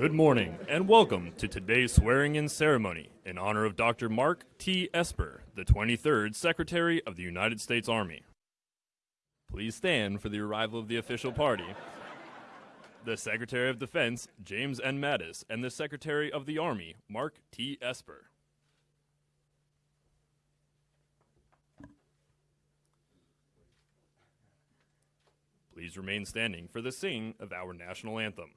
Good morning, and welcome to today's swearing in ceremony in honor of Dr. Mark T. Esper, the 23rd Secretary of the United States Army. Please stand for the arrival of the official party. The Secretary of Defense, James N. Mattis, and the Secretary of the Army, Mark T. Esper. Please remain standing for the singing of our national anthem.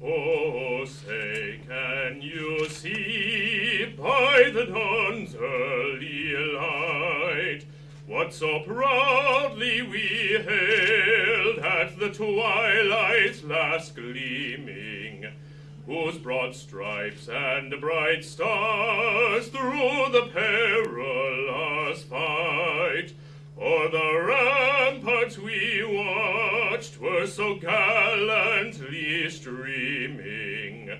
Oh, say, can you see by the dawn's early light what so proudly we hailed at the twilight's last gleaming, whose broad stripes and bright stars through the perilous fight o'er the ramparts we watched were so streaming,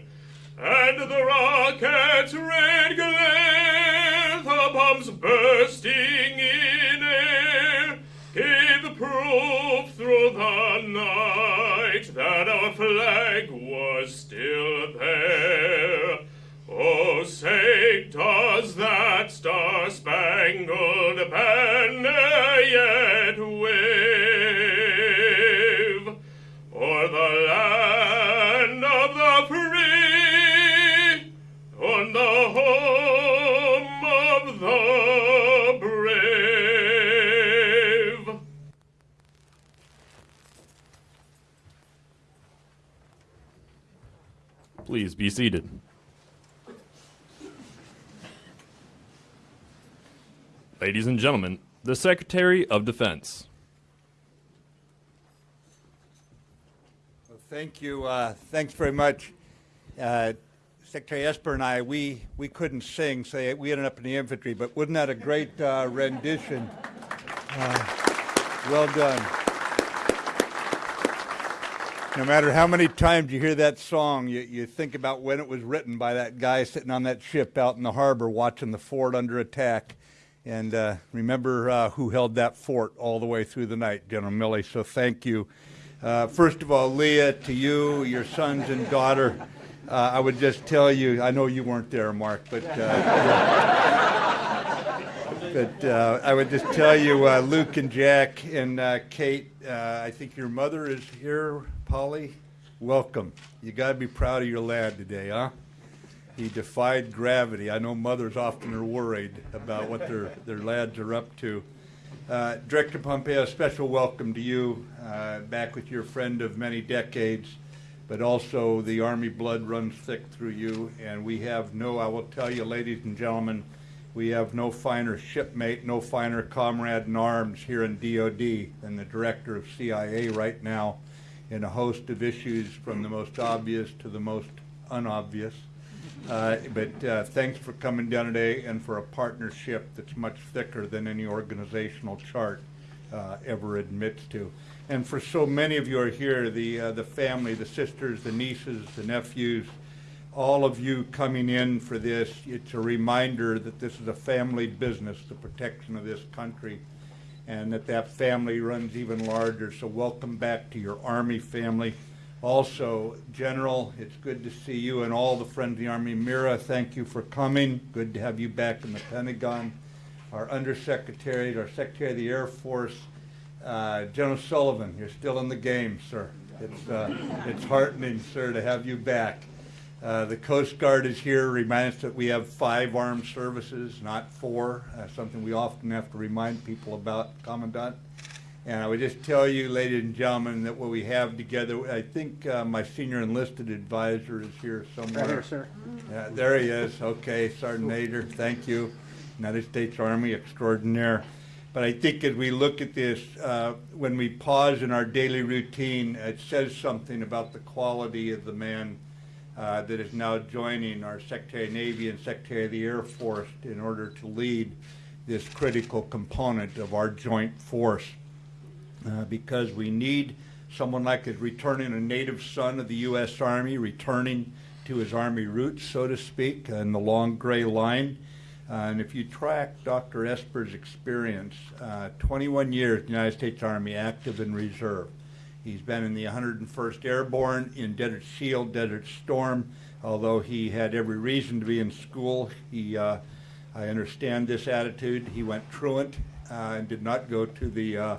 and the rocket's red glare, the bombs bursting in air, gave proof through the night that our flag was still there. Oh, say, does be seated. Ladies and gentlemen, the Secretary of Defense. Well, thank you. Uh, thanks very much. Uh, Secretary Esper and I, we, we couldn't sing, so we ended up in the infantry, but wasn't that a great uh, rendition? Uh, well done. No matter how many times you hear that song, you, you think about when it was written by that guy sitting on that ship out in the harbor watching the fort under attack. And uh, remember uh, who held that fort all the way through the night, General Milley. So thank you. Uh, first of all, Leah, to you, your sons and daughter, uh, I would just tell you, I know you weren't there, Mark, but, uh, but uh, I would just tell you, Luke and Jack and Kate, I think your mother is here, Polly. Welcome. You got to be proud of your lad today, huh? He defied gravity. I know mothers often are worried about what their, their lads are up to. Uh, Director Pompeo, special welcome to you, uh, back with your friend of many decades, but also the Army blood runs thick through you, and we have no, I will tell you, ladies and gentlemen, we have no finer shipmate, no finer comrade in arms here in DOD than the Director of CIA right now in a host of issues from the most obvious to the most unobvious. Uh, but uh, thanks for coming down today and for a partnership that's much thicker than any organizational chart uh, ever admits to. And for so many of you are here, the, uh, the family, the sisters, the nieces, the nephews, all of you coming in for this, it's a reminder that this is a family business, the protection of this country, and that that family runs even larger. So welcome back to your Army family. Also, General, it's good to see you and all the friends of the Army. Mira, thank you for coming. Good to have you back in the Pentagon. Our Undersecretary, our Secretary of the Air Force, uh, General Sullivan, you're still in the game, sir. It's, uh, it's heartening, sir, to have you back. Uh, the Coast Guard is here, remind us that we have five armed services, not four, uh, something we often have to remind people about, Commandant. And I would just tell you, ladies and gentlemen, that what we have together, I think uh, my senior enlisted advisor is here somewhere. Right here, sir. Yeah, there he is. Okay, Sergeant Nader, thank you. United States Army extraordinaire. But I think as we look at this, uh, when we pause in our daily routine, it says something about the quality of the man uh, that is now joining our Secretary of Navy and Secretary of the Air Force in order to lead this critical component of our joint force uh, because we need someone like a returning a native son of the U.S. Army, returning to his Army roots, so to speak, in the long gray line. Uh, and if you track Dr. Esper's experience, uh, 21 years in the United States Army, active and reserve. He's been in the 101st Airborne, in Desert Shield, Desert Storm. Although he had every reason to be in school, he, uh, I understand this attitude. He went truant uh, and did not go to the uh,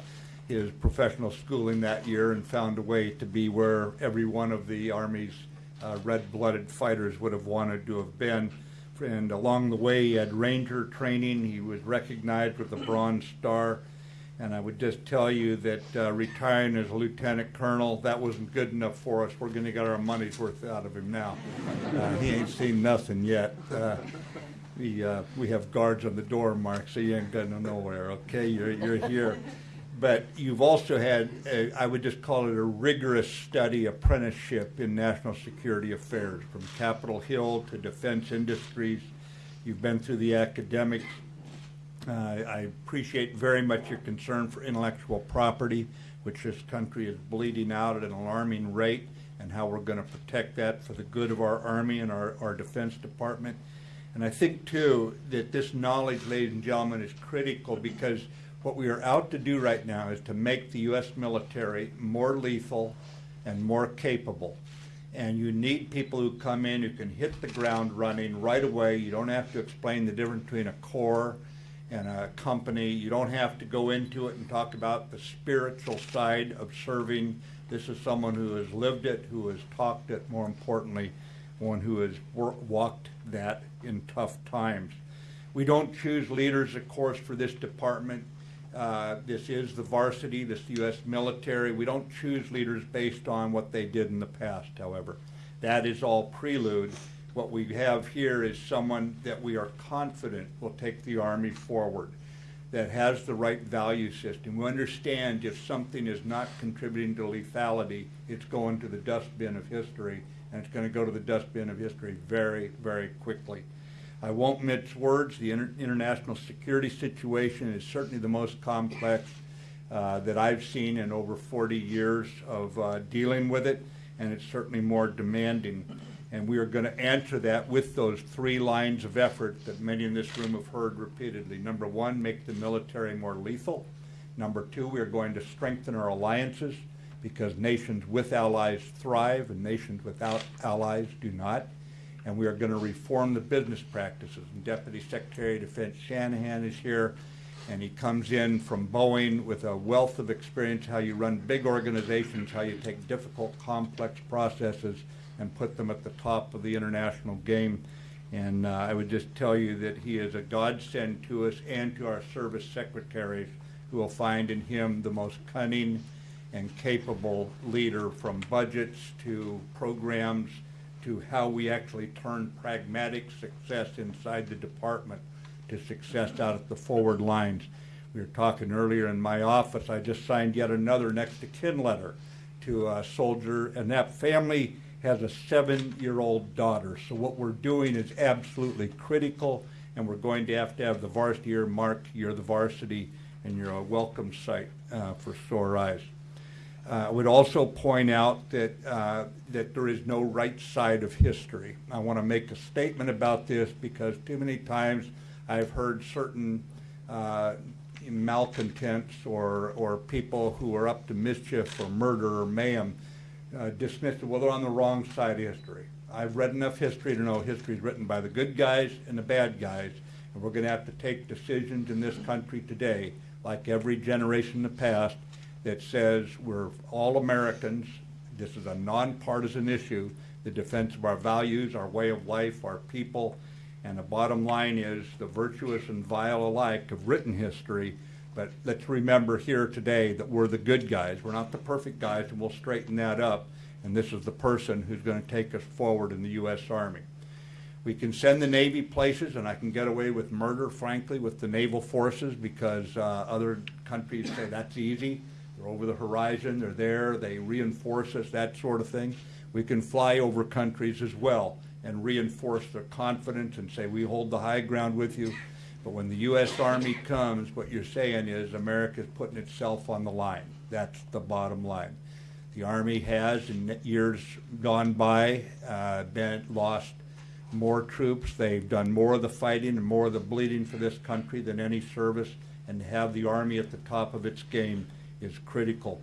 his professional schooling that year and found a way to be where every one of the Army's uh, red-blooded fighters would have wanted to have been. And along the way, he had Ranger training. He was recognized with the Bronze Star. And I would just tell you that uh, retiring as a lieutenant colonel, that wasn't good enough for us. We're going to get our money's worth out of him now. Uh, he ain't seen nothing yet. Uh, we, uh, we have guards on the door, Mark, so you ain't going nowhere, okay? You're, you're here. But you've also had, a, I would just call it a rigorous study apprenticeship in national security affairs, from Capitol Hill to defense industries. You've been through the academics. Uh, I appreciate very much your concern for intellectual property, which this country is bleeding out at an alarming rate, and how we're going to protect that for the good of our Army and our, our Defense Department. And I think, too, that this knowledge, ladies and gentlemen, is critical because what we are out to do right now is to make the U.S. military more lethal and more capable. And you need people who come in who can hit the ground running right away. You don't have to explain the difference between a corps and a company. You don't have to go into it and talk about the spiritual side of serving. This is someone who has lived it, who has talked it, more importantly, one who has walked that in tough times. We don't choose leaders, of course, for this department. Uh, this is the varsity, this is the U.S. military. We don't choose leaders based on what they did in the past, however. That is all prelude. What we have here is someone that we are confident will take the Army forward, that has the right value system. We understand if something is not contributing to lethality, it's going to the dustbin of history, and it's going to go to the dustbin of history very, very quickly. I won't mince words. The inter international security situation is certainly the most complex uh, that I've seen in over 40 years of uh, dealing with it, and it's certainly more demanding. And we are going to answer that with those three lines of effort that many in this room have heard repeatedly. Number one, make the military more lethal. Number two, we are going to strengthen our alliances because nations with allies thrive and nations without allies do not and we are going to reform the business practices. And Deputy Secretary of Defense Shanahan is here, and he comes in from Boeing with a wealth of experience how you run big organizations, how you take difficult, complex processes and put them at the top of the international game. And uh, I would just tell you that he is a godsend to us and to our service secretaries who will find in him the most cunning and capable leader from budgets to programs to how we actually turn pragmatic success inside the department to success out at the forward lines. We were talking earlier in my office, I just signed yet another next to kin letter to a soldier, and that family has a seven-year-old daughter. So what we're doing is absolutely critical, and we're going to have to have the varsity year marked. You're the varsity, and you're a welcome sight uh, for sore eyes. Uh, I would also point out that, uh, that there is no right side of history. I want to make a statement about this because too many times I've heard certain uh, malcontents or, or people who are up to mischief or murder or mayhem uh, dismiss it, well, they're on the wrong side of history. I've read enough history to know history is written by the good guys and the bad guys, and we're going to have to take decisions in this country today, like every generation in the past, that says we're all Americans. This is a nonpartisan issue, the defense of our values, our way of life, our people. And the bottom line is the virtuous and vile alike have written history. But let's remember here today that we're the good guys. We're not the perfect guys, and we'll straighten that up. And this is the person who's going to take us forward in the U.S. Army. We can send the Navy places, and I can get away with murder, frankly, with the naval forces because uh, other countries say that's easy. They're over the horizon, they're there, they reinforce us, that sort of thing. We can fly over countries as well and reinforce their confidence and say, we hold the high ground with you. But when the U.S. Army comes, what you're saying is America's putting itself on the line. That's the bottom line. The Army has, in years gone by, uh, been lost more troops. They've done more of the fighting and more of the bleeding for this country than any service, and to have the Army at the top of its game is critical.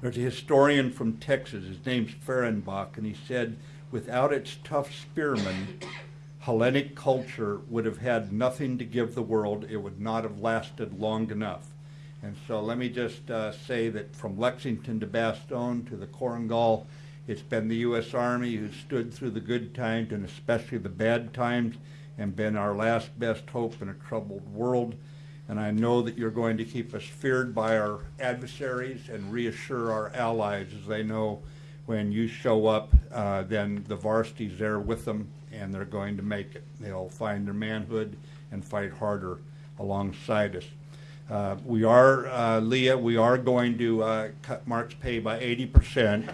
There's a historian from Texas, his name's Fehrenbach, and he said, without its tough spearmen, Hellenic culture would have had nothing to give the world. It would not have lasted long enough. And so let me just uh, say that from Lexington to Bastogne to the Korengal, it's been the U.S. Army who stood through the good times and especially the bad times and been our last best hope in a troubled world. And I know that you're going to keep us feared by our adversaries and reassure our allies as they know when you show up, uh, then the varsity's there with them and they're going to make it. They'll find their manhood and fight harder alongside us. Uh, we are, uh, Leah, we are going to uh, cut Mark's pay by 80%.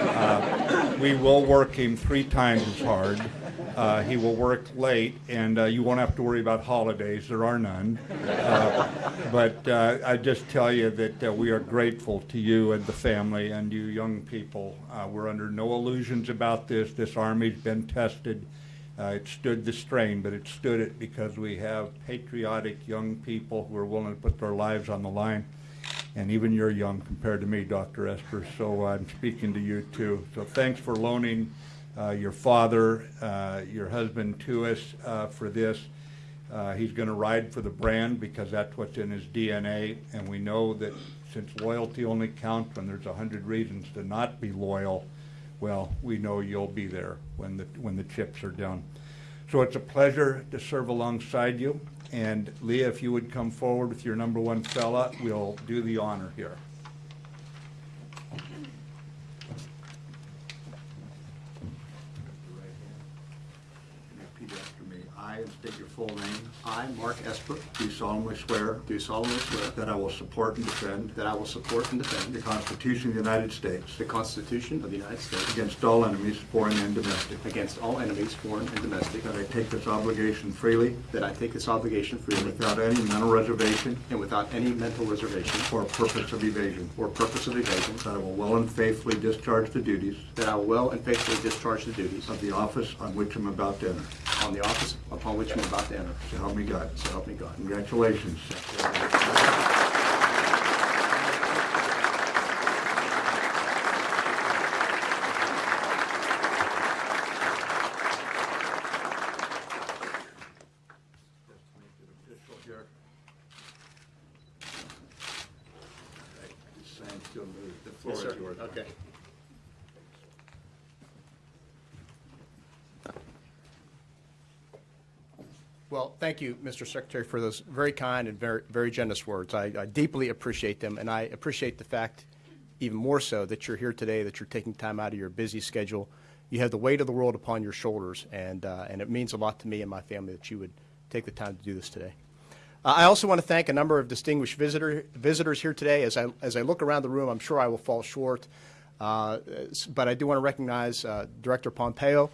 Uh, we will work him three times as hard. Uh, he will work late, and uh, you won't have to worry about holidays. There are none. Uh, but uh, I just tell you that uh, we are grateful to you and the family and you young people. Uh, we're under no illusions about this. This Army's been tested. It stood the strain, but it stood it because we have patriotic young people who are willing to put their lives on the line. And even you're young compared to me, Dr. Esper, so I'm speaking to you too. So thanks for loaning uh, your father, uh, your husband to us uh, for this. Uh, he's going to ride for the brand because that's what's in his DNA, and we know that since loyalty only counts when there's a hundred reasons to not be loyal, well, we know you'll be there when the, when the chips are down. So it's a pleasure to serve alongside you. And Leah, if you would come forward with your number one fella, we'll do the honor here. I, your full name, I, Mark Esper, do solemnly swear do solemnly swear that I will support and defend that I will support and defend the Constitution of the United States the Constitution of the United States against all enemies, foreign and domestic, against all enemies, foreign and domestic, that I take this obligation freely that I take this obligation freely. without any mental reservation and without any mental reservation. or purpose of evasion, or purpose of evasion, that I will well and faithfully discharge the duties that I will well and faithfully discharge the duties of the office on which I'm about to enter. on the office upon which I'm about to enter. So help me God. So help me God. Congratulations. The floor is yours. Okay. Well, thank you, Mr. Secretary, for those very kind and very, very generous words. I, I deeply appreciate them, and I appreciate the fact, even more so, that you're here today, that you're taking time out of your busy schedule. You have the weight of the world upon your shoulders, and, uh, and it means a lot to me and my family that you would take the time to do this today. Uh, I also want to thank a number of distinguished visitor, visitors here today. As I, as I look around the room, I'm sure I will fall short, uh, but I do want to recognize uh, Director Pompeo,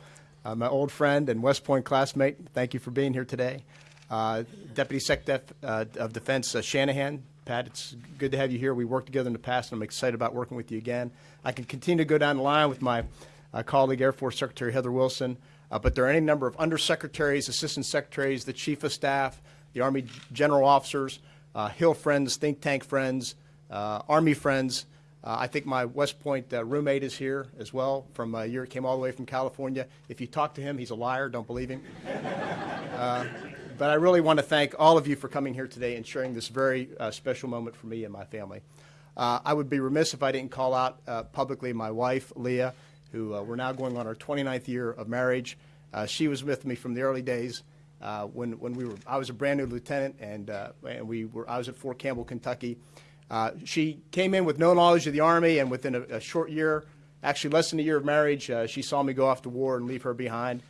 uh, my old friend and West Point classmate. Thank you for being here today. Uh, Deputy Secretary uh, of Defense uh, Shanahan, Pat, it's good to have you here. We worked together in the past, and I'm excited about working with you again. I can continue to go down the line with my uh, colleague, Air Force Secretary Heather Wilson, uh, but there are any number of undersecretaries, assistant secretaries, the chief of staff, the Army general officers, Hill friends, think tank friends, Army friends. Uh, I think my West Point uh, roommate is here as well. From a year, came all the way from California. If you talk to him, he's a liar. Don't believe him. Uh, but I really want to thank all of you for coming here today and sharing this very uh, special moment for me and my family. Uh, I would be remiss if I didn't call out uh, publicly my wife, Leah, who uh, we're now going on our 29th year of marriage. Uh, she was with me from the early days uh, when, when we were, I was a brand new lieutenant and, uh, and we were, I was at Fort Campbell, Kentucky. Uh, she came in with no knowledge of the Army and within a, a short year, actually less than a year of marriage, uh, she saw me go off to war and leave her behind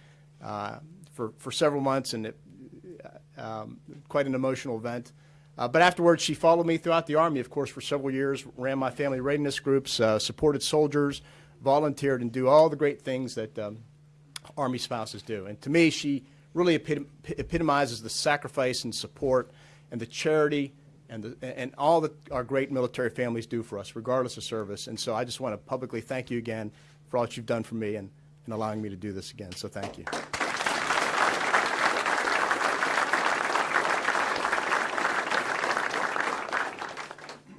uh, for, for several months and it, um, quite an emotional event. Uh, but afterwards, she followed me throughout the Army, of course, for several years, ran my family readiness groups, uh, supported soldiers, volunteered, and do all the great things that um, Army spouses do. And to me, she really epitom- epitomizes the sacrifice and support and the charity and, the, and all that our great military families do for us, regardless of service. And so I just want to publicly thank you again for all that you've done for me and, and allowing me to do this again. So thank you.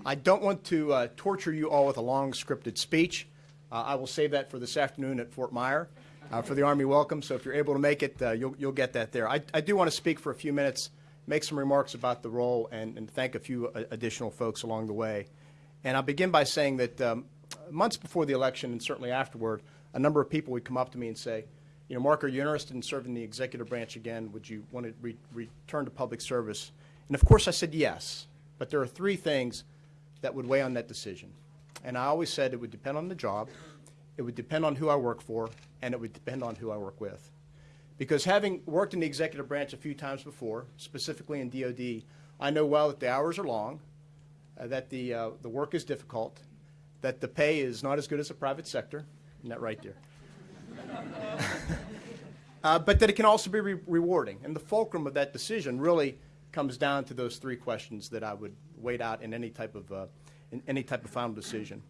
I don't want to uh, torture you all with a long scripted speech. Uh, I will save that for this afternoon at Fort Myer uh, for the Army Welcome. So if you're able to make it, uh, you'll, you'll get that there. I, I do want to speak for a few minutes make some remarks about the role, and, and thank a few uh, additional folks along the way. And I'll begin by saying that um, months before the election and certainly afterward, a number of people would come up to me and say, you know, Mark, are you interested in serving the executive branch again? Would you want to re- return to public service? And of course, I said yes. But there are three things that would weigh on that decision. And I always said it would depend on the job, it would depend on who I work for, and it would depend on who I work with. Because having worked in the executive branch a few times before, specifically in DOD, I know well that the hours are long, uh, that the, uh, the work is difficult, that the pay is not as good as the private sector. Isn't that right, dear? uh, but that it can also be re- rewarding. And the fulcrum of that decision really comes down to those three questions that I would wait out in any type of, uh, in any type of final decision.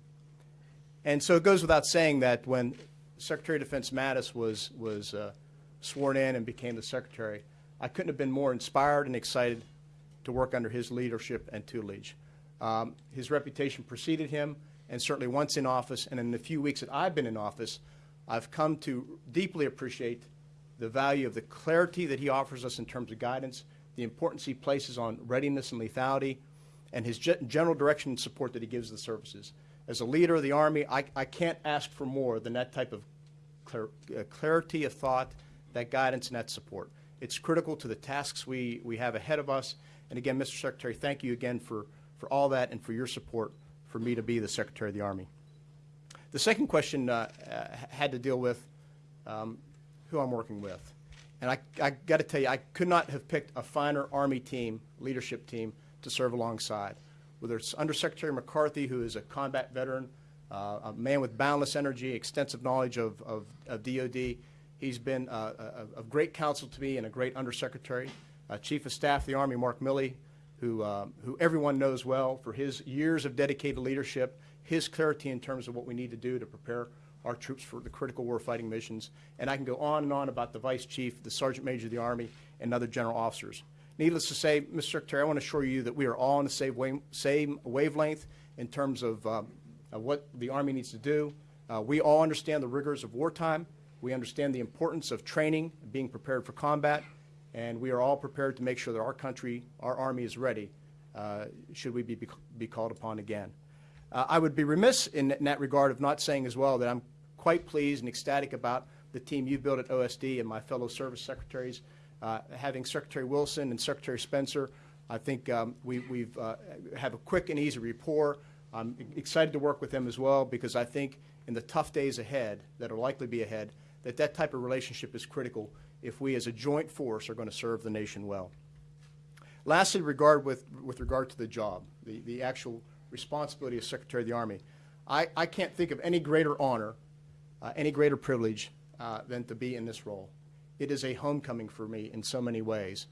And so it goes without saying that when Secretary of Defense Mattis was, was uh, sworn in and became the Secretary, I couldn't have been more inspired and excited to work under his leadership and tutelage. Um, his reputation preceded him, and certainly once in office, and in the few weeks that I've been in office, I've come to deeply appreciate the value of the clarity that he offers us in terms of guidance, the importance he places on readiness and lethality, and his ge- general direction and support that he gives the services. As a leader of the Army, I, I can't ask for more than that type of clar- uh, clarity of thought, that guidance, and that support. It's critical to the tasks we, we have ahead of us. And again, Mr. Secretary, thank you again for, for all that and for your support for me to be the Secretary of the Army. The second question uh, had to deal with um, who I'm working with. And I, I got to tell you, I could not have picked a finer Army team, leadership team, to serve alongside. Whether it's Undersecretary McCarthy, who is a combat veteran, uh, a man with boundless energy, extensive knowledge of, of, of DOD. He's been uh, a, a, great counsel to me and a great undersecretary. Uh, Chief of Staff of the Army, Mark Milley, who, uh, who everyone knows well for his years of dedicated leadership, his clarity in terms of what we need to do to prepare our troops for the critical warfighting missions. And I can go on and on about the Vice Chief, the Sergeant Major of the Army, and other general officers. Needless to say, Mr. Secretary, I want to assure you that we are all on the same, same wavelength in terms of, um, of, what the Army needs to do. Uh, we all understand the rigors of wartime. We understand the importance of training, being prepared for combat, and we are all prepared to make sure that our country, our Army is ready uh, should we be, be called upon again. Uh, I would be remiss in, in, that regard of not saying as well that I'm quite pleased and ecstatic about the team you've built at OSD and my fellow service secretaries. Uh, having Secretary Wilson and Secretary Spencer, I think um, we we've, uh, have a quick and easy rapport. I'm excited to work with them as well because I think in the tough days ahead that are likely to be ahead, that that type of relationship is critical if we as a joint force are going to serve the nation well. Lastly, regard with, with regard to the job, the, the actual responsibility of Secretary of the Army, I, I can't think of any greater honor, uh, any greater privilege uh, than to be in this role. It is a homecoming for me in so many ways.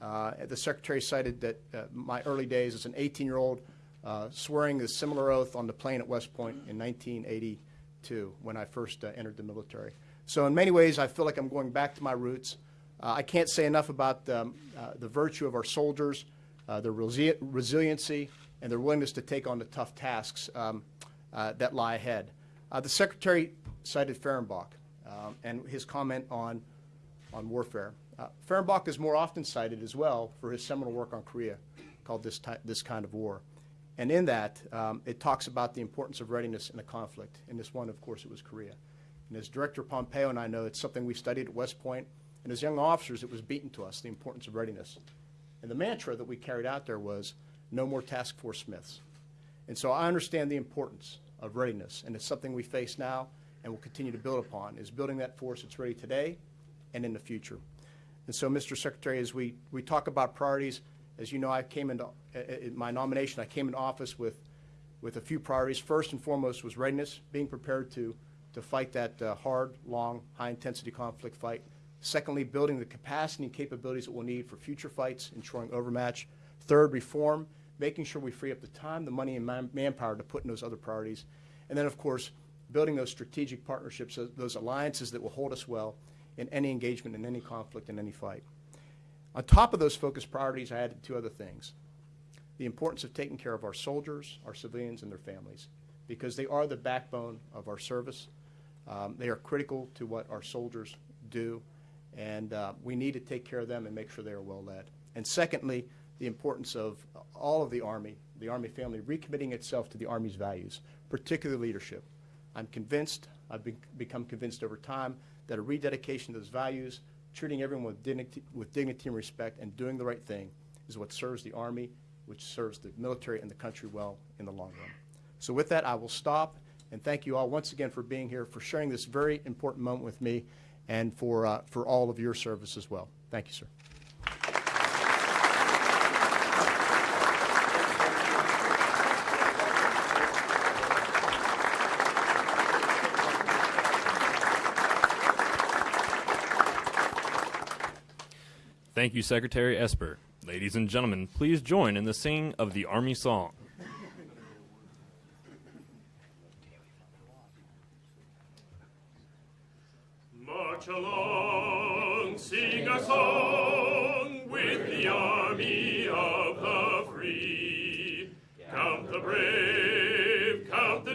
Uh, the Secretary cited that uh, my early days as an 18-year-old uh, swearing a similar oath on the Plain at West Point in 1982 when I first uh, entered the military. So in many ways, I feel like I'm going back to my roots. Uh, I can't say enough about um, uh, the virtue of our soldiers, uh, their resi resiliency, and their willingness to take on the tough tasks um, uh, that lie ahead. The Secretary cited Fehrenbach um, and his comment on, on warfare. Uh, Fehrenbach is more often cited as well for his seminal work on Korea called This, this Kind of War. And in that, um, it talks about the importance of readiness in a conflict. In this one, of course, it was Korea. And as Director Pompeo and I know, it's something we studied at West Point. And as young officers, it was beaten to us, the importance of readiness. And the mantra that we carried out there was, no more task force Smiths. And so I understand the importance of readiness, and it's something we face now and will continue to build upon, is building that force that's ready today and in the future. And so, Mr. Secretary, as we, we talk about priorities, as you know, I came into, uh, in my nomination, I came into office with, with a few priorities. First and foremost was readiness, being prepared to to fight that uh, hard, long, high-intensity conflict fight. Secondly, building the capacity and capabilities that we'll need for future fights, ensuring overmatch. Third, reform, making sure we free up the time, the money, and man manpower to put in those other priorities. And then, of course, building those strategic partnerships, those alliances that will hold us well in any engagement, in any conflict, in any fight. On top of those focus priorities, I added two other things. the importance of taking care of our soldiers, our civilians, and their families, because they are the backbone of our service. Um, They are critical to what our soldiers do, and uh, we need to take care of them and make sure they are well led. And secondly, the importance of all of the Army, the Army family, recommitting itself to the Army's values, particularly leadership. I'm convinced, I've be- become convinced over time, that a rededication to those values, treating everyone with dignity, with dignity and respect, and doing the right thing is what serves the Army, which serves the military and the country well in the long run. So with that, I will stop, and thank you all once again for being here, for sharing this very important moment with me, and for, uh, for all of your service as well. Thank you, sir. Thank you, Secretary Esper. Ladies and gentlemen, please join in the singing of the Army Song.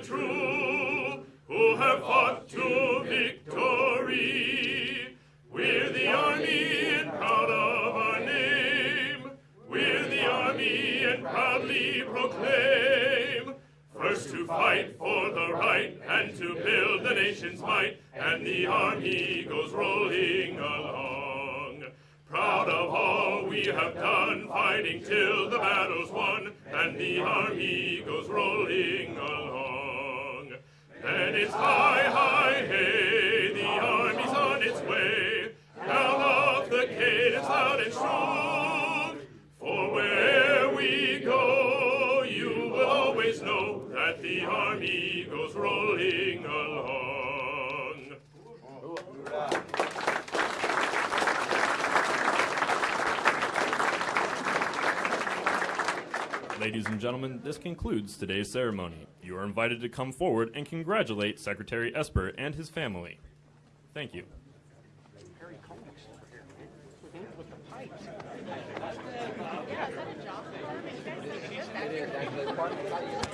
True, who have fought to victory. We're the army and proud of our name. We're the army and proudly proclaim. First to fight for the right and to build the nation's might, and the army goes rolling along. Proud of all we have done, fighting till that the army goes rolling along. Ladies and gentlemen, this concludes today's ceremony. You are invited to come forward and congratulate Secretary Esper and his family. Thank you.